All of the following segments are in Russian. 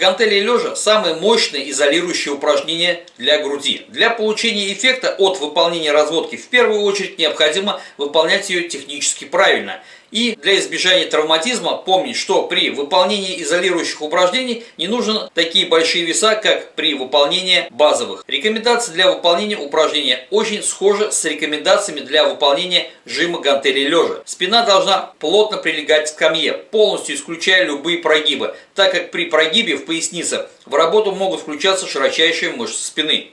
гантели лежа – самое мощное изолирующее упражнение для груди. Для получения эффекта от выполнения разводки в первую очередь необходимо выполнять ее технически правильно – и для избежания травматизма помнить, что при выполнении изолирующих упражнений не нужны такие большие веса, как при выполнении базовых. Рекомендации для выполнения упражнения очень схожи с рекомендациями для выполнения жима гантелей лежа. Спина должна плотно прилегать к скамье, полностью исключая любые прогибы, так как при прогибе в пояснице в работу могут включаться широчайшие мышцы спины.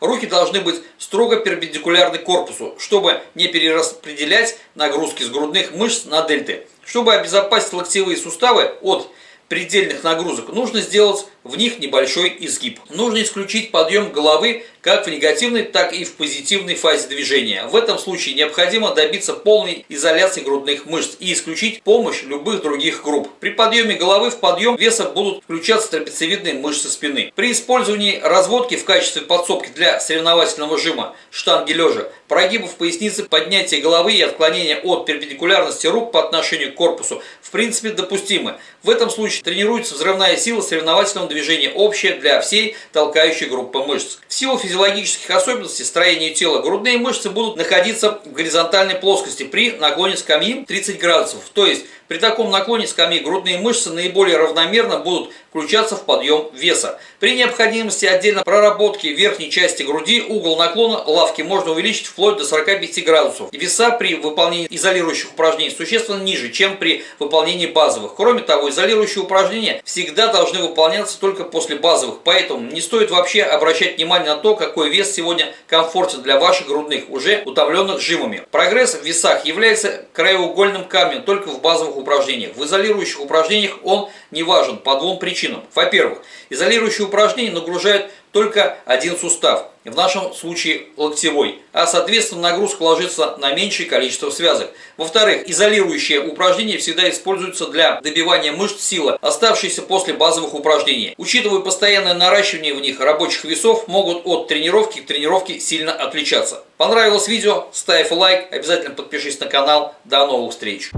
Руки должны быть строго перпендикулярны корпусу, чтобы не перераспределять нагрузки с грудных мышц на дельты. Чтобы обезопасить локтевые суставы от предельных нагрузок, нужно сделать в них небольшой изгиб. Нужно исключить подъем головы как в негативной, так и в позитивной фазе движения. В этом случае необходимо добиться полной изоляции грудных мышц и исключить помощь любых других групп. При подъеме головы в подъем веса будут включаться трапециевидные мышцы спины. При использовании разводки в качестве подсобки для соревновательного жима штанги лежа, прогибов поясницы, поднятия головы и отклонения от перпендикулярности рук по отношению к корпусу в принципе допустимы. В этом случае тренируется взрывная сила соревновательного движения общая для всей толкающей группы мышц. В силу физиологических особенностей строения тела грудные мышцы будут находиться в горизонтальной плоскости при наклоне скамьи 30 градусов, то есть при таком наклоне скамьи грудные мышцы наиболее равномерно будут включаться в подъем веса. При необходимости отдельно проработки верхней части груди угол наклона лавки можно увеличить вплоть до 45 градусов. Веса при выполнении изолирующих упражнений существенно ниже, чем при выполнении базовых. Кроме того, изолирующие упражнения всегда должны выполняться только после базовых, поэтому не стоит вообще обращать внимание на то, какой вес сегодня комфортен для ваших грудных, уже утомленных жимами. Прогресс в весах является краеугольным камнем только в базовых упражнениях. В изолирующих упражнениях он не важен по двум причинам. Во-первых, изолирующие упражнения нагружают только один сустав, в нашем случае локтевой, а соответственно нагрузка ложится на меньшее количество связок. Во-вторых, изолирующие упражнения всегда используются для добивания мышц силы, оставшиеся после базовых упражнений. Учитывая постоянное наращивание в них рабочих весов, могут от тренировки к тренировке сильно отличаться. Понравилось видео? Ставь лайк, обязательно подпишись на канал. До новых встреч!